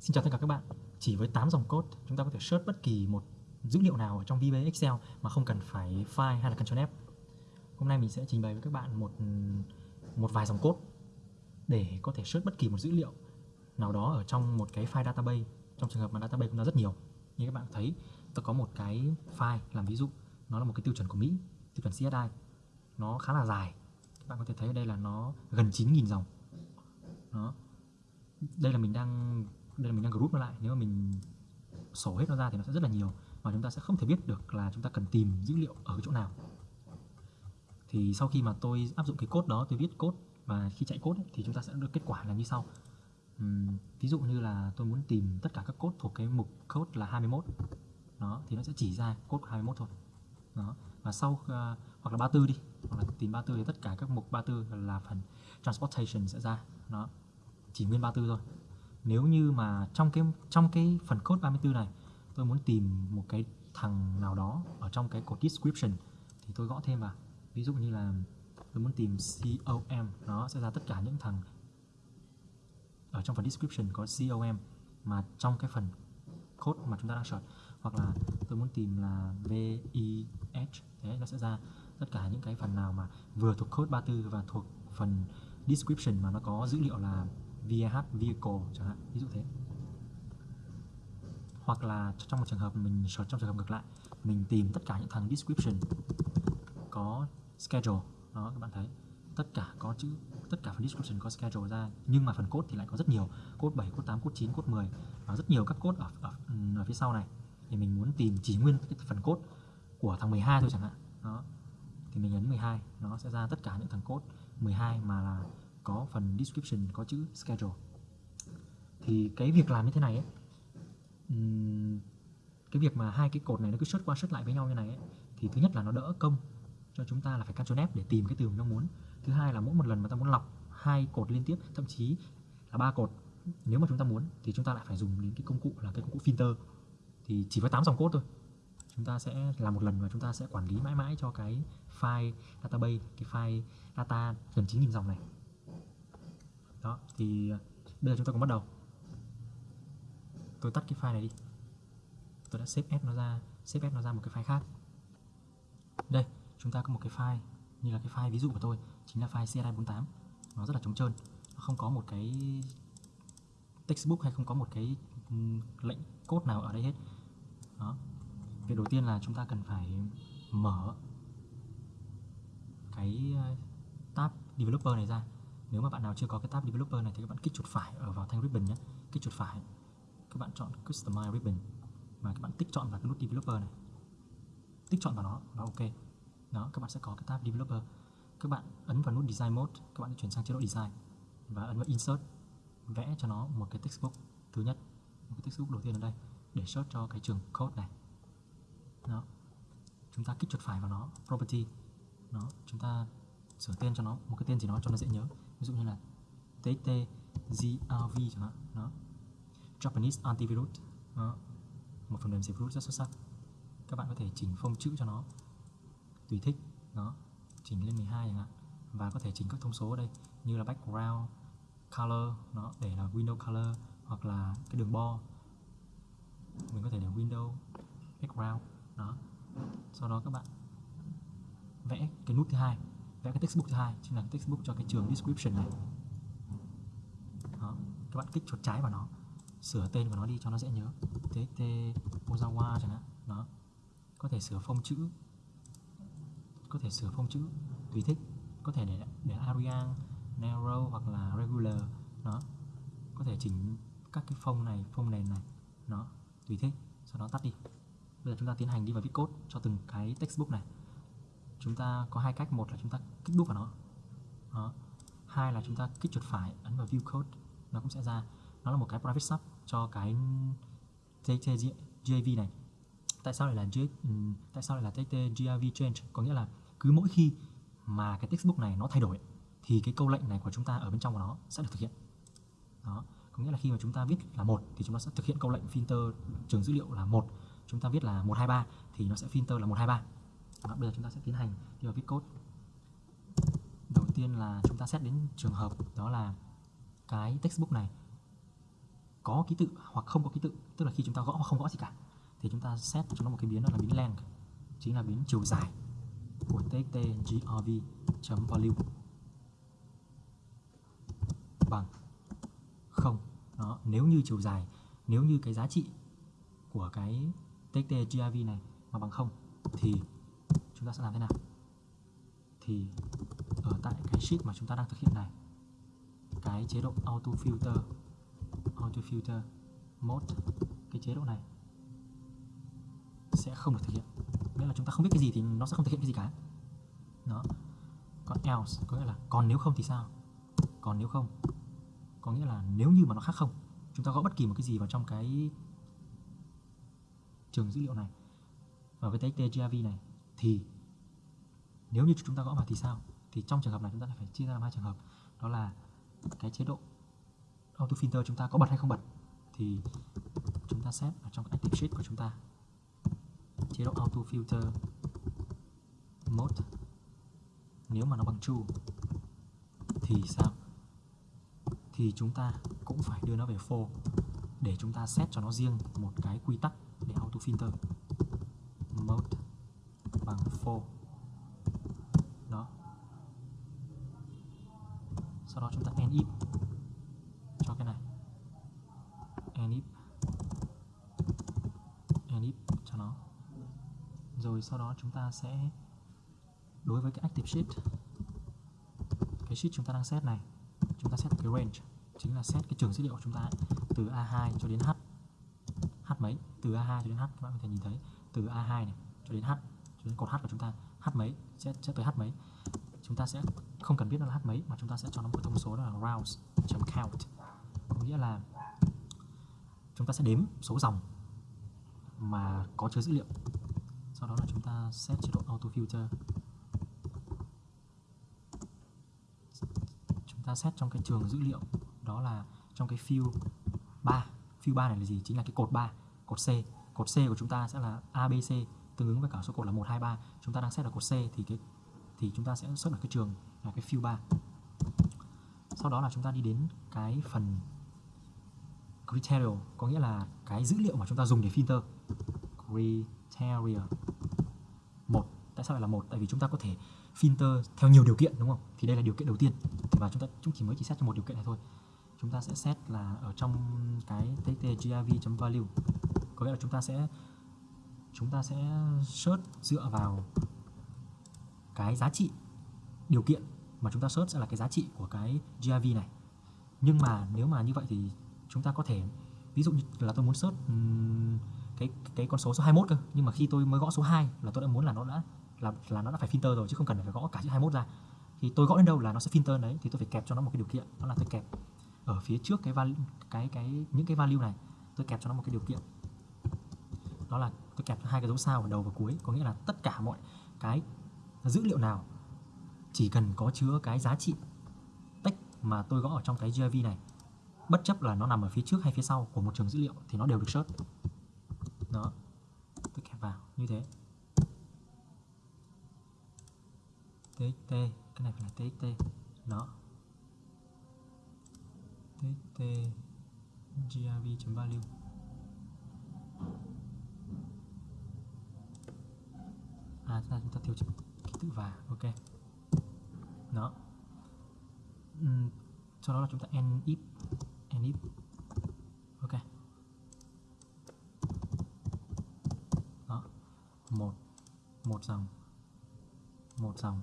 Xin chào tất cả các bạn. Chỉ với 8 dòng code, chúng ta có thể search bất kỳ một dữ liệu nào ở trong VBA Excel mà không cần phải file hay là Ctrl F. Hôm nay mình sẽ trình bày với các bạn một một vài dòng code để có thể search bất kỳ một dữ liệu nào đó ở trong một cái file database. Trong trường hợp mà database chúng ta rất nhiều. Như các bạn thấy, tôi có một cái file làm ví dụ, nó là một cái tiêu chuẩn của Mỹ, tiêu chuẩn CSI. Nó khá là dài. Các bạn có thể thấy ở đây là nó gần 9.000 dòng. Đó. Đây là mình đang đây là mình đang group nó lại nếu mà mình sổ hết nó ra thì nó sẽ rất là nhiều và chúng ta sẽ không thể biết được là chúng ta cần tìm dữ liệu ở cái chỗ nào. Thì sau khi mà tôi áp dụng cái code đó tôi viết code và khi chạy code ấy, thì chúng ta sẽ được kết quả là như sau. Uhm, ví dụ như là tôi muốn tìm tất cả các code thuộc cái mục code là 21 đó thì nó sẽ chỉ ra code 21 thôi. Đó và sau uh, hoặc là 34 đi hoặc là tìm 34 thì tất cả các mục 34 là phần transportation sẽ ra nó chỉ nguyên 34 thôi nếu như mà trong cái trong cái phần code 34 này, tôi muốn tìm một cái thằng nào đó ở trong cái cột description thì tôi gõ thêm vào. Ví dụ như là tôi muốn tìm com nó sẽ ra tất cả những thằng ở trong phần description có com mà trong cái phần code mà chúng ta đang search. Hoặc là tôi muốn tìm là vih thế nó sẽ ra tất cả những cái phần nào mà vừa thuộc code 34 và thuộc phần description mà nó có dữ liệu là VH vehicle chẳng hạn ví dụ thế. Hoặc là trong một trường hợp mình search trong trường hợp ngược lại mình tìm tất cả những thằng description có schedule. Đó các bạn thấy. Tất cả có chữ tất cả phần description có schedule ra nhưng mà phần code thì lại có rất nhiều. Code 7, code 8, code 9, code 10 và rất nhiều các code ở, ở, ở phía sau này. Thì mình muốn tìm chỉ nguyên cái phần code của thằng 12 thôi chẳng hạn. Đó. Thì mình nhấn 12 nó sẽ ra tất cả những thằng code 12 mà là có phần description có chữ schedule. Thì cái việc làm như thế này ấy, cái việc mà hai cái cột này nó cứ xuất qua xuất lại với nhau như này ấy, thì thứ nhất là nó đỡ công cho chúng ta là phải Ctrl F để tìm cái từ mình mong muốn. Thứ hai là mỗi một lần mà ta muốn lọc hai cột liên tiếp thậm chí là ba cột nếu mà chúng ta muốn thì chúng ta lại phải dùng đến cái công cụ là cái công cụ filter. Thì chỉ với 8 dòng code thôi. Chúng ta sẽ làm một lần và chúng ta sẽ quản lý mãi mãi cho cái file database cái file data gần 9.000 dòng này đó, thì ờ, bây giờ chúng ta cùng bắt đầu. Tôi tắt cái file này đi. Tôi đã xếp ép nó ra xếp ép nó ra một cái file khác. Đây, chúng ta có một cái file như là cái file ví dụ của tôi, chính là file CSI48 nó rất là trống trơn. Nó không có một cái textbook hay không có một cái lệnh code nào ở đây hết. Đó. Việc đầu tiên là chúng ta cần phải mở cái ờ, tab developer này ra nếu mà bạn nào chưa có cái tab developer này thì các bạn kích chuột phải ở vào thanh ribbon nhé. Kích chuột phải. Các bạn chọn customize ribbon và các bạn tích chọn vào cái nút developer này. Tích chọn vào nó và ok. Đó, các bạn sẽ có cái tab developer. Các bạn ấn vào nút design mode, các bạn chuyển sang chế độ design và ấn vào insert. Vẽ cho nó một cái textbook thứ nhất, một cái textbook đầu tiên ở đây để search cho cái trường code này. Đó. Chúng ta kích chuột phải vào nó, property. Nó chúng ta sửa tên cho nó, một cái tên gì đó cho nó dễ nhớ ví dụ như là TXT GRV chẳng hạn, đó. Japanese antivirus, đó. một phần mềm diệt virus rất xuất sắc. Các bạn có thể chỉnh phông chữ cho nó. Tùy thích, đó. Chỉnh lên 12 chẳng hạn. Và có thể chỉnh các thông số ở đây, như là background, color nó để là window color, hoặc là cái đường bo. Mình có thể để window, background, đó. Sau đó các bạn vẽ cái nút thứ hai vẽ cái textbook thứ hai chính là textbook cho cái trường description này. Đó. các bạn kích chuột trái vào nó sửa tên của nó đi cho nó dễ nhớ. Txt ozawa chẳng hạn đó. Có thể sửa phông chữ có thể sửa phông chữ tùy thích. Có thể để để Arial, narrow hoặc là regular đó. Có thể chỉnh các cái phông này phông nền này nó tùy thích. Sau đó tắt đi. Bây giờ chúng ta tiến hành đi vào viết code cho từng cái textbook này chúng ta có hai cách. Một là chúng ta kích đúp vào nó. Đó. hai là chúng ta kích chuột phải ấn vào view code. Nó cũng sẽ ra. Nó là một cái private sub cho cái JV này. Tại sao lại là J, ừ, tại sao lại là TT GRV change? Có nghĩa là cứ mỗi khi mà cái textbook này nó thay đổi thì cái câu lệnh này của chúng ta ở bên trong của nó sẽ được thực hiện. Đó. Có nghĩa là khi mà chúng ta viết là một thì chúng ta sẽ thực hiện câu lệnh filter trường dữ liệu là một. Chúng ta viết là 123 thì nó sẽ filter là 123 và bây giờ chúng ta sẽ tiến hành đi vào viết code. Đầu tiên là chúng ta xét đến trường hợp, đó là cái textbook này có ký tự hoặc không có ký tự. Tức là khi chúng ta gõ hoặc không gõ gì cả, thì chúng ta set cho nó một cái biến đó là biến length, chính là biến chiều dài của txtgrv.value bằng. Không. Đó, nếu như chiều dài, nếu như cái giá trị của cái txtgrv này mà bằng không, thì chúng ta sẽ làm thế nào? Thì ở tại cái sheet mà chúng ta đang thực hiện này, cái chế độ auto filter auto filter mode, cái chế độ này sẽ không được thực hiện. Nghĩa là chúng ta không biết cái gì thì nó sẽ không thực hiện cái gì cả. Đó. Còn else, có nghĩa là còn nếu không thì sao? Còn nếu không, có nghĩa là nếu như mà nó khác không, chúng ta gõ bất kỳ một cái gì vào trong cái trường dữ liệu này. Và với txt grv này thì nếu như chúng ta gõ vào thì sao? Thì trong trường hợp này chúng ta phải chia ra làm hai trường hợp. Đó là cái chế độ auto filter chúng ta có bật hay không bật. Thì chúng ta set ở trong active sheet của chúng ta. Chế độ auto filter mode. Nếu mà nó bằng true thì sao? Thì chúng ta cũng phải đưa nó về for để chúng ta set cho nó riêng một cái quy tắc để auto filter info đó. Sau đó chúng ta end if. Cho cái này. End if. End if cho nó. Rồi sau đó chúng ta sẽ đối với cái active sheet cái sheet chúng ta đang set này chúng ta set cái range chính là set cái trường dữ liệu của chúng ta ấy, từ A2 cho đến H. H mấy? Từ A2 cho đến H các bạn có thể nhìn thấy. Từ A2 này cho đến H cái cột H của chúng ta H mấy sẽ, sẽ tới H mấy. Chúng ta sẽ không cần biết nó là H mấy mà chúng ta sẽ cho nó một cái thông số đó là rounds.count có nghĩa là chúng ta sẽ đếm số dòng mà có chứa dữ liệu. Sau đó là chúng ta set chế độ auto filter chúng ta set trong cái trường dữ liệu đó là trong cái field 3 field 3 này là gì? Chính là cái cột 3 cột C. Cột C của chúng ta sẽ là ABC tương ứng với cả số cột là 1 2 3 chúng ta đang xét ở cột C thì cái, thì chúng ta sẽ xuất ở cái trường là cái fill 3 sau đó là chúng ta đi đến cái phần criteria, có nghĩa là cái dữ liệu mà chúng ta dùng để filter. Criteria một. Tại sao lại là một? Tại vì chúng ta có thể filter theo nhiều điều kiện, đúng không? Thì đây là điều kiện đầu tiên. Và chúng ta, chúng chỉ mới chỉ xét cho một điều kiện này thôi. Chúng ta sẽ xét là ở trong cái txt-grv.value có nghĩa là chúng ta sẽ chúng ta sẽ search dựa vào cái giá trị điều kiện mà chúng ta search sẽ là cái giá trị của cái GIV này. Nhưng mà nếu mà như vậy thì chúng ta có thể ví dụ như là tôi muốn search cái cái con số số 21 cơ. Nhưng mà khi tôi mới gõ số 2 là tôi đã muốn là nó đã là là nó đã phải filter rồi chứ không cần phải gõ cả chữ 21 ra. Thì tôi gõ đến đâu là nó sẽ filter đấy thì tôi phải kẹp cho nó một cái điều kiện đó là tôi kẹp ở phía trước cái value, cái cái những cái value này tôi kẹp cho nó một cái điều kiện. Đó là tôi kẹp hai cái dấu sao ở đầu và cuối, có nghĩa là tất cả mọi cái dữ liệu nào chỉ cần có chứa cái giá trị text mà tôi gõ ở trong cái GIV này, bất chấp là nó nằm ở phía trước hay phía sau của một trường dữ liệu thì nó đều được search. Đó. Tôi kẹp vào, như thế. Txt cái này phải là txt đó. Txt grv.value à chúng ta, chúng ta thiếu ký tự và ok. Đó. Uhm, sau đó là chúng ta end if end if. Ok. Đó. Một một dòng một dòng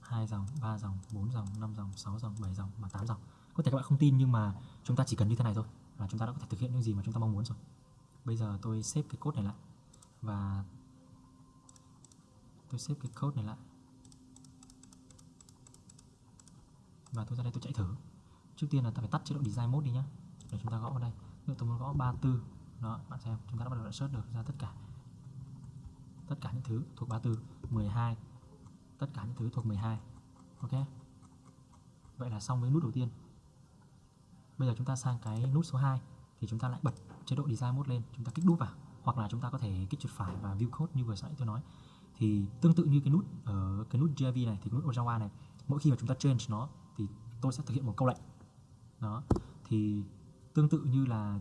hai dòng ba dòng bốn dòng năm dòng sáu dòng bảy dòng và tám dòng. Có thể các bạn không tin nhưng mà chúng ta chỉ cần như thế này thôi là chúng ta đã có thể thực hiện những gì mà chúng ta mong muốn rồi. Bây giờ tôi xếp cái code này lại và tôi xếp cái code này lại. Và tôi ra đây tôi chạy thử. Trước tiên là ta phải tắt chế độ design mode đi nhá. Để chúng ta gõ vào đây. Nếu tôi muốn gõ 34 đó, bạn xem, chúng ta đã bắt đầu search được ra tất cả. Tất cả những thứ thuộc 34 12 tất cả những thứ thuộc 12 ok? Vậy là xong với nút đầu tiên. Bây giờ chúng ta sang cái nút số 2 thì chúng ta lại bật chế độ design mode lên. Chúng ta kích đúp vào. Hoặc là chúng ta có thể kích chuột phải và view code như vừa nãy tôi nói thì tương tự như cái nút ở cái nút JV này, thì cái nút Ojawa này, mỗi khi mà chúng ta change nó thì tôi sẽ thực hiện một câu lệnh. Đó. Thì tương tự như là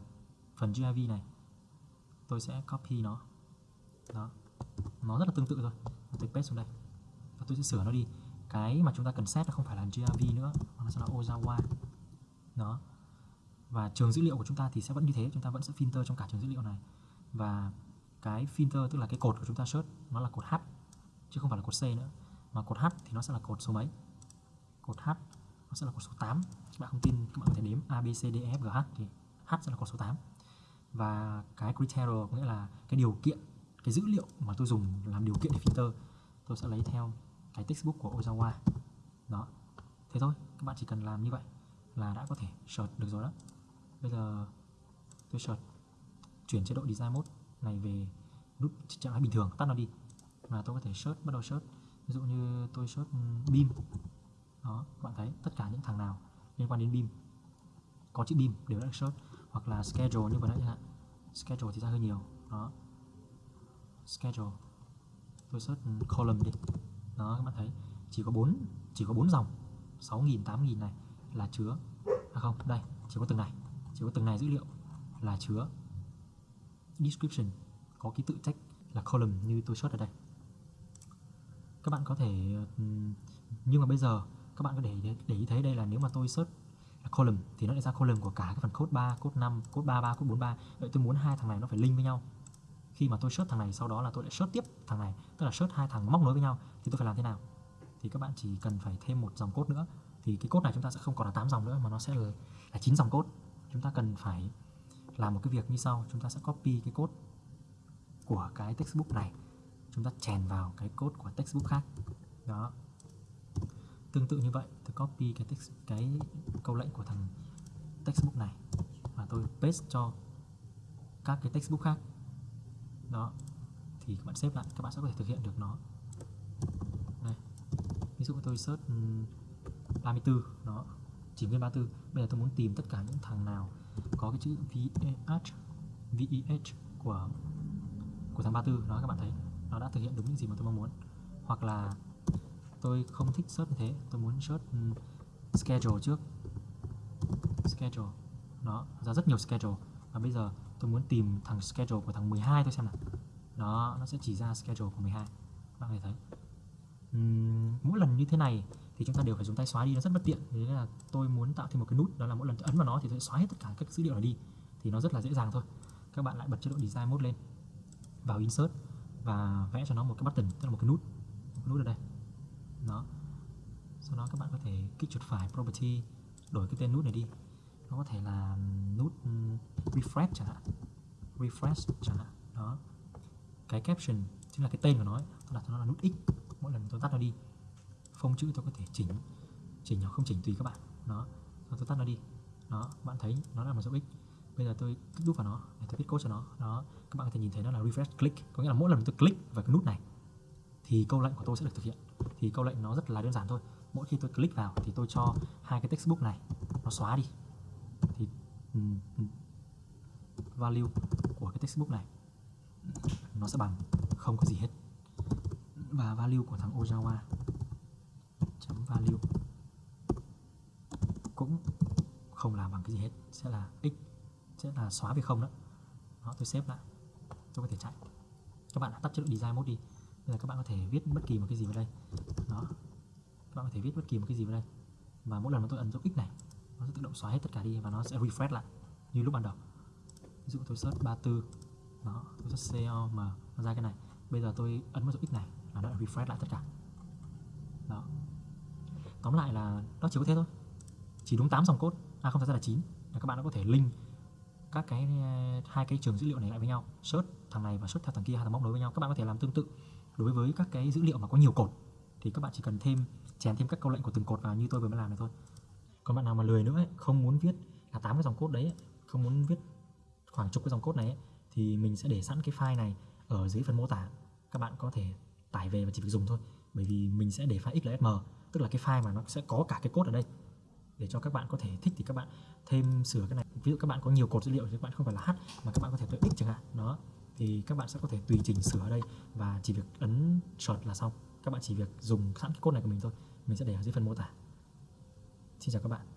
phần JV này, tôi sẽ copy nó. Đó. Nó rất là tương tự thôi. Tôi paste xuống đây. Và tôi sẽ sửa nó đi. Cái mà chúng ta cần set nó không phải là GRV nữa, mà nó sẽ là Ozawa đó. Và trường dữ liệu của chúng ta thì sẽ vẫn như thế, chúng ta vẫn sẽ filter trong cả trường dữ liệu này. Và cái filter, tức là cái cột của chúng ta search, nó là cột H, chứ không phải là cột C nữa. Mà cột H thì nó sẽ là cột số mấy? Cột H nó sẽ là cột số 8 các bạn không tin, các bạn có thể đếm A, B, C, D E F, G, H thì H sẽ là cột số 8 và cái criteria có nghĩa là cái điều kiện, cái dữ liệu mà tôi dùng làm điều kiện để filter, tôi sẽ lấy theo cái textbook của Ozawa. Đó. Thế thôi, các bạn chỉ cần làm như vậy là đã có thể search được rồi đó. Bây giờ tôi search, chuyển chế độ design mode này về nút trạng thái bình thường, tắt nó đi. Và tôi có thể search, bắt đầu search. Ví dụ như tôi search beam đó các bạn thấy tất cả những thằng nào liên quan đến beam có chữ beam đều đã search. Hoặc là schedule như vừa nãy chẳng hạn. Schedule thì ra hơi nhiều. Đó. Schedule. Tôi search column đi. Đó, các bạn thấy. Chỉ có bốn, chỉ có bốn dòng. 6.000 8.000 này là chứa. À không, đây, chỉ có từng này. Chỉ có từng này dữ liệu là chứa. Description có ký tự text là column như tôi search ở đây. Các bạn có thể nhưng mà bây giờ các bạn có để để ý thấy đây là nếu mà tôi search là column thì nó lại ra column của cả cái phần code 3, code 5, code 33, code 43 vậy tôi muốn hai thằng này nó phải link với nhau. Khi mà tôi search thằng này sau đó là tôi lại search tiếp thằng này tức là search hai thằng móc nối với nhau thì tôi phải làm thế nào? Thì các bạn chỉ cần phải thêm một dòng code nữa. Thì cái code này chúng ta sẽ không còn là 8 dòng nữa mà nó sẽ là, là 9 dòng code. Chúng ta cần phải làm một cái việc như sau chúng ta sẽ copy cái code của cái textbook này. Chúng ta chèn vào cái code của textbook khác. Đó. Tương tự như vậy tôi copy cái text, cái câu lệnh của thằng textbook này và tôi paste cho các cái textbook khác. Đó. Thì các bạn xếp lại các bạn sẽ có thể thực hiện được nó. Đây. Ví dụ tôi search ừ, 34 đó. Chỉ nguyên 34 bây giờ tôi muốn tìm tất cả những thằng nào có cái chữ VH VEH của của tháng 34 đó các bạn thấy nó đã thực hiện đúng những gì mà tôi mong muốn. Hoặc là tôi không thích search như thế tôi muốn search ừ, schedule trước. Schedule nó ra rất nhiều schedule. Và bây giờ tôi muốn tìm thằng schedule của thằng 12 tôi xem nào. Đó nó sẽ chỉ ra schedule của 12 bạn có thể thấy. Uhm, mỗi lần như thế này thì chúng ta đều phải dùng tay xóa đi nó rất bất tiện. Thế nên là tôi muốn tạo thêm một cái nút đó là mỗi lần ấn vào nó thì tôi xóa hết tất cả các dữ liệu này đi. Thì nó rất là dễ dàng thôi. Các bạn lại bật chế độ design mode lên vào insert và vẽ cho nó một cái button, tức là một cái nút, một cái nút ở đây. Đó. Sau đó các bạn có thể kích chuột phải property, đổi cái tên nút này đi. Nó có thể là nút refresh chẳng hạn. Refresh chẳng hạn. Đó. Cái caption chính là cái tên của nó tôi đặt cho nó là nút x. Mỗi lần tôi tắt nó đi, phông chữ tôi có thể chỉnh chỉnh hoặc không chỉnh tùy các bạn. Đó. Rồi tôi tắt nó đi. Đó, bạn thấy nó là một dấu x bây giờ tôi kích đúp vào nó để tôi viết code cho nó. Đó các bạn có thể nhìn thấy nó là refresh click. Có nghĩa là mỗi lần tôi click vào cái nút này thì câu lệnh của tôi sẽ được thực hiện. Thì câu lệnh nó rất là đơn giản thôi. Mỗi khi tôi click vào thì tôi cho hai cái textbook này nó xóa đi. Thì um, value của cái textbook này nó sẽ bằng không có gì hết. Và value của thằng Ojawa chấm value cũng không làm bằng cái gì hết. Sẽ là x sẽ là xóa về không đó. Đó, tôi xếp lại. Tôi có thể chạy. Các bạn đã tắt chế độ design mode đi. Bây giờ các bạn có thể viết bất kỳ một cái gì vào đây. Đó. Các bạn có thể viết bất kỳ một cái gì vào đây. Và mỗi lần mà tôi ấn dấu x này, nó sẽ tự động xóa hết tất cả đi và nó sẽ refresh lại, như lúc ban đầu. Ví dụ tôi search 34 đó, tôi search com mà nó ra cái này. Bây giờ tôi ấn vào dấu x này là nó refresh lại tất cả. Đó. Tóm lại là nó chỉ có thế thôi. Chỉ đúng 8 dòng code. À không phải ra là 9 là các bạn đã có thể link các cái ờ, hai cái trường dữ liệu này lại với nhau. Search thằng này và search theo thằng kia hai thằng móc nối với nhau. Các bạn có thể làm tương tự. Đối với các cái dữ liệu mà có nhiều cột thì các bạn chỉ cần thêm chèn thêm các câu lệnh của từng cột vào như tôi vừa mới làm này thôi. Còn bạn nào mà lười nữa ấy, không muốn viết là tám cái dòng code đấy không muốn viết khoảng chục cái dòng code này ấy, thì mình sẽ để sẵn cái file này ở dưới phần mô tả. Các bạn có thể tải về và chỉ việc dùng thôi. Bởi vì mình sẽ để file xlsm tức là cái file mà nó sẽ có cả cái code ở đây để cho các bạn có thể thích thì các bạn thêm sửa cái này. Ví dụ các bạn có nhiều cột dữ liệu thì các bạn không phải là h mà các bạn có thể tự x chẳng hạn. Đó, thì các bạn sẽ có thể tùy chỉnh sửa ở đây và chỉ việc ấn chọn là xong. Các bạn chỉ việc dùng sẵn cái code này của mình thôi. Mình sẽ để ở dưới phần mô tả. Xin chào các bạn.